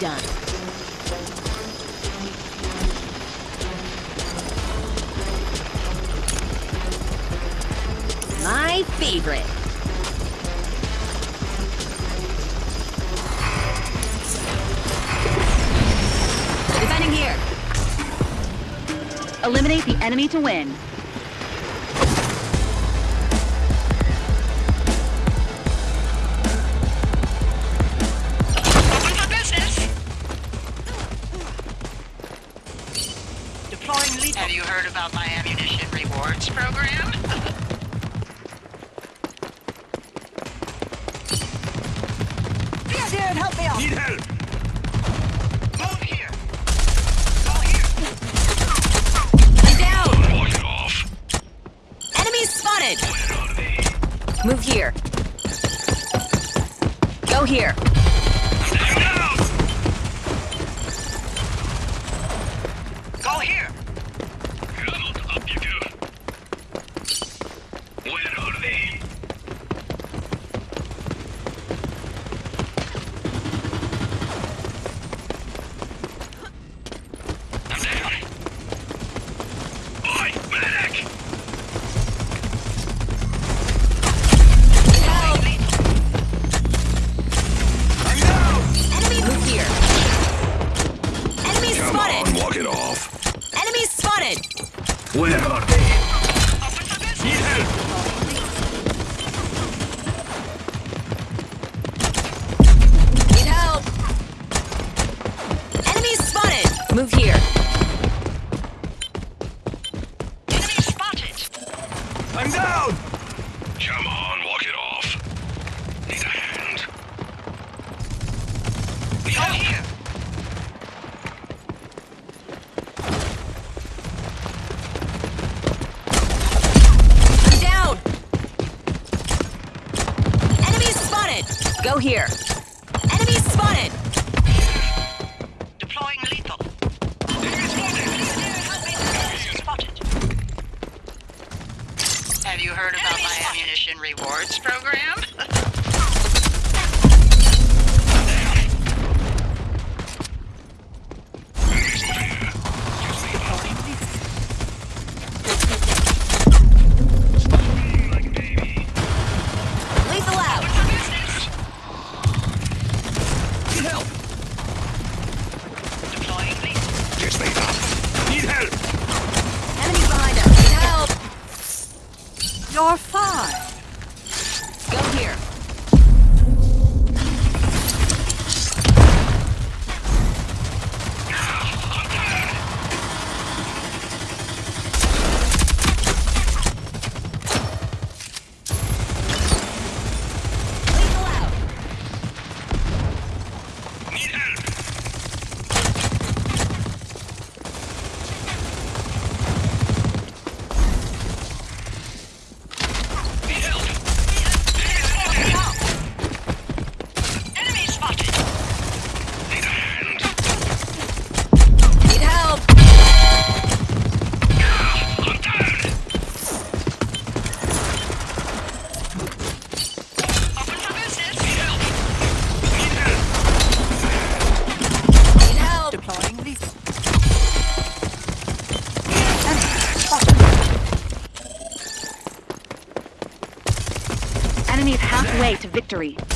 done. My favorite. Defending here. Eliminate the enemy to win. Move here. Go here. Down! heard about my ammunition rewards program? You're fine. enemies halfway to victory.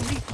complete.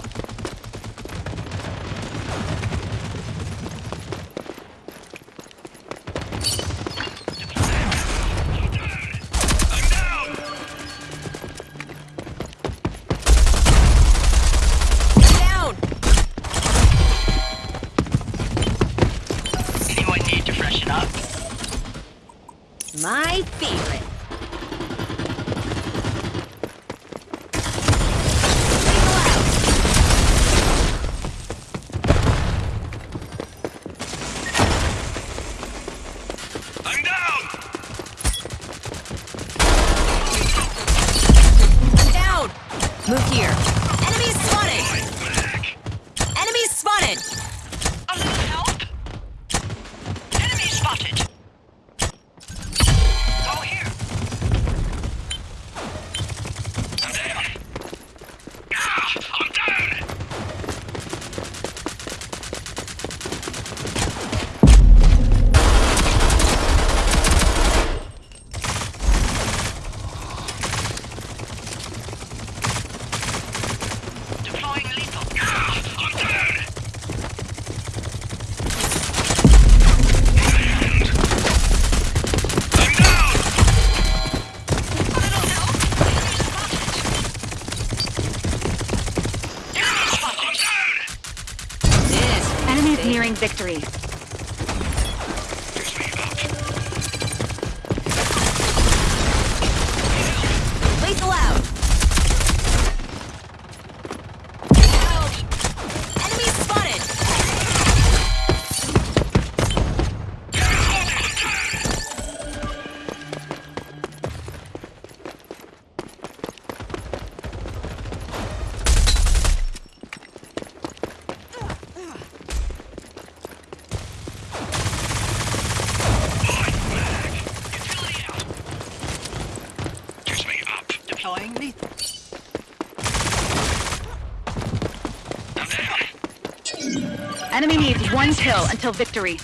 securing victory. until victory.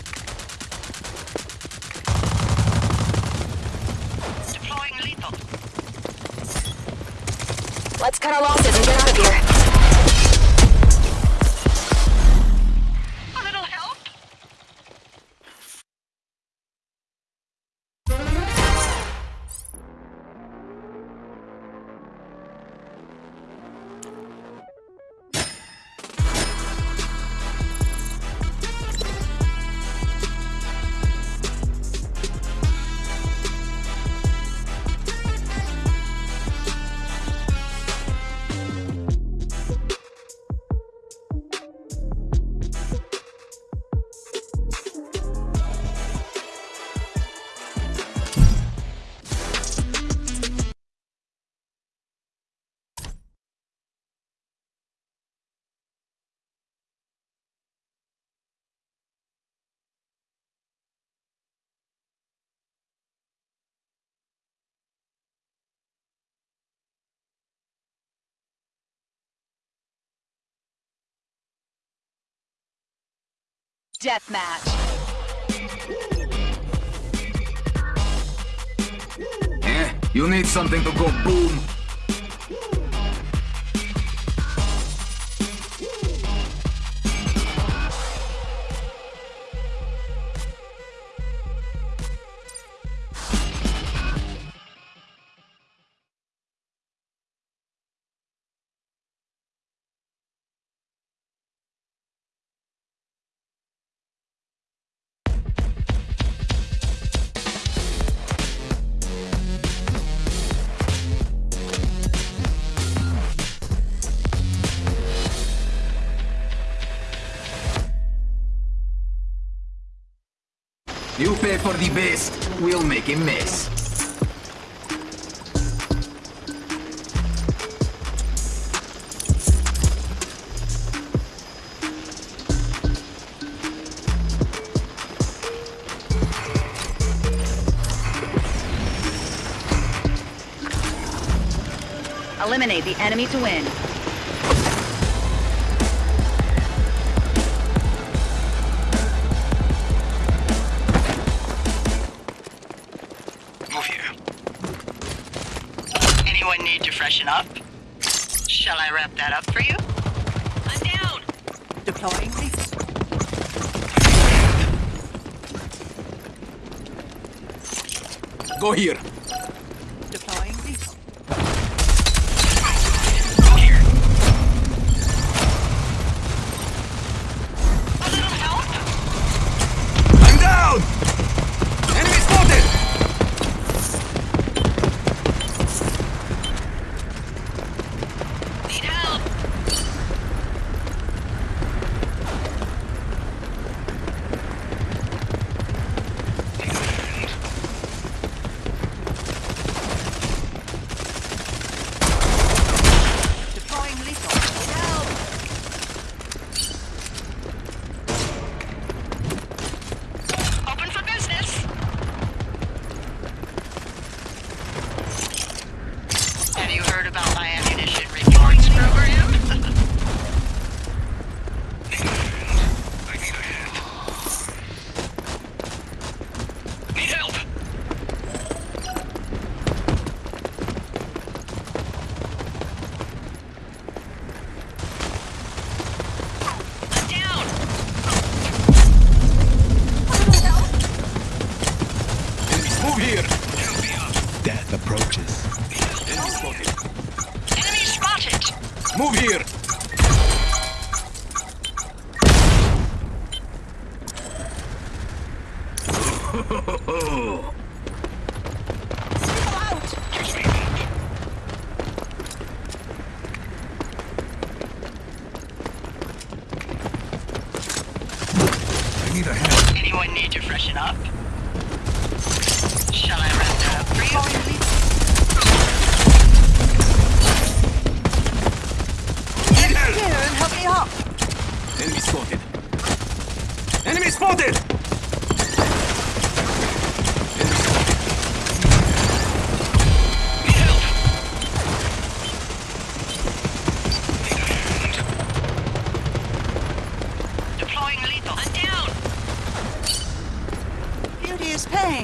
Deathmatch. Eh, you need something to go boom. Prepare for the best, we'll make a mess. Eliminate the enemy to win. station up. Shall I wrap that up for you? I'm down! Deploying Go here. Freshen up?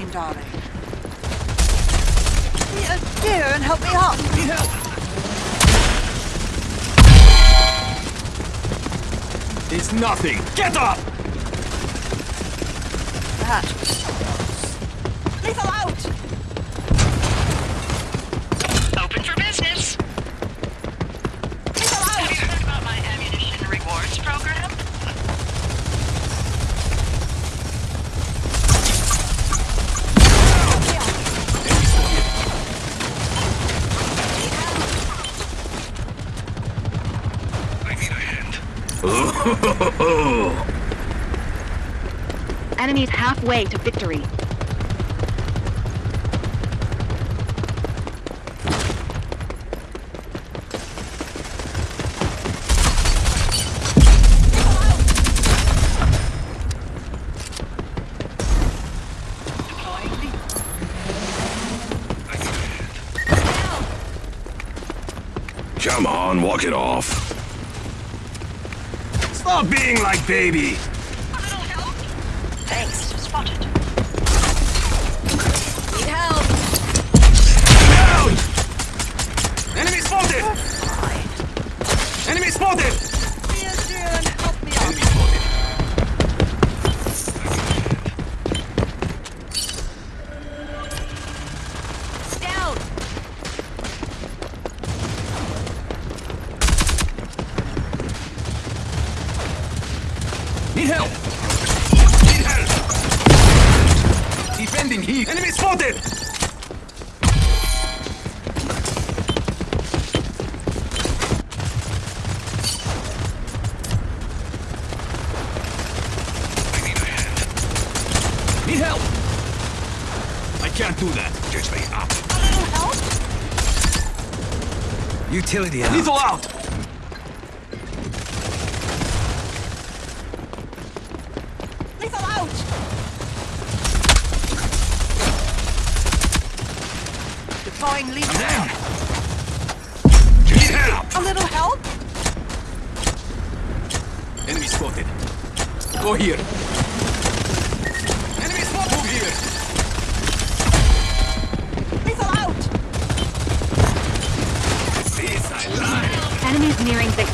Pain, darling. Be a dear and help me up! It's nothing. Get up! That was close. Lethal out! Open for business. Lethal Have you out! heard about my ammunition rewards program? I need a hand. Enemies halfway to victory. Come on, walk it off. Stop being like baby. Enemy Need help. I can't do that. Gives me up. A little help? Utility out. Lethal out. Lethal out! Deploying lethal. Down. Need help! A little help? Enemy spotted. Go here. Nearing victory.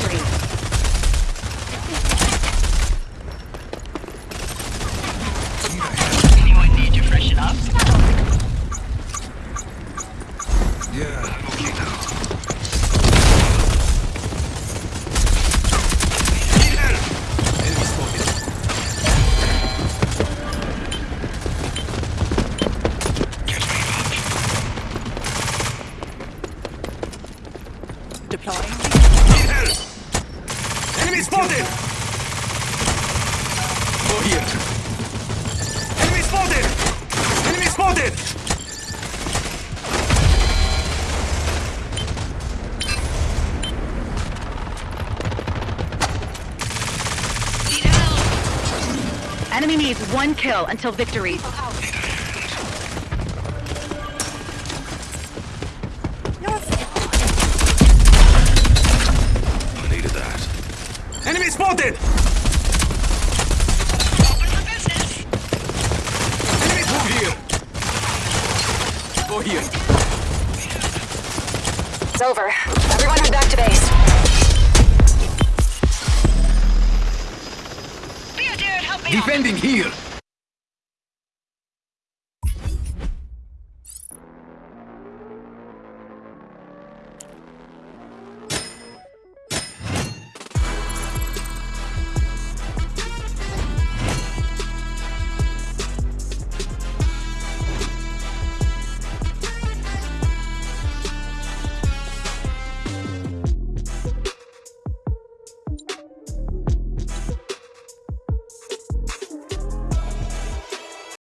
Help! Needs one kill until victory. I needed that. Enemy spotted! Open for business. Enemy Move here. Go here. It's over. Defending here.